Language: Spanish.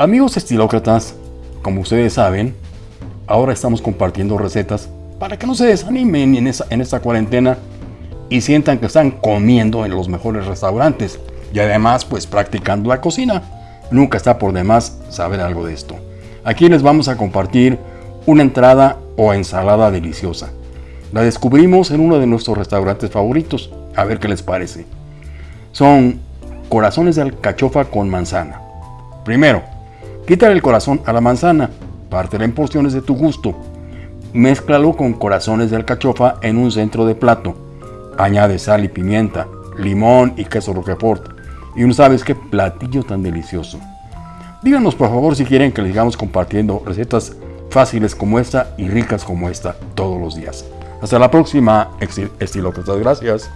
Amigos estilócratas, como ustedes saben, ahora estamos compartiendo recetas para que no se desanimen en, esta cuarentena y sientan que están comiendo en los mejores restaurantes y además pues practicando la cocina. Nunca está por demás saber algo de esto. Aquí les vamos a compartir una entrada o ensalada deliciosa. La descubrimos en uno de nuestros restaurantes favoritos. A ver qué les parece. Son corazones de alcachofa con manzana. Primero, quítale el corazón a la manzana, pártela en porciones de tu gusto. Mézclalo con corazones de alcachofa en un centro de plato. Añade sal y pimienta, limón y queso roquefort. Y no sabes qué platillo tan delicioso. Díganos por favor si quieren que les sigamos compartiendo recetas fáciles como esta y ricas como esta todos los días. Hasta la próxima, estilócratas. Gracias.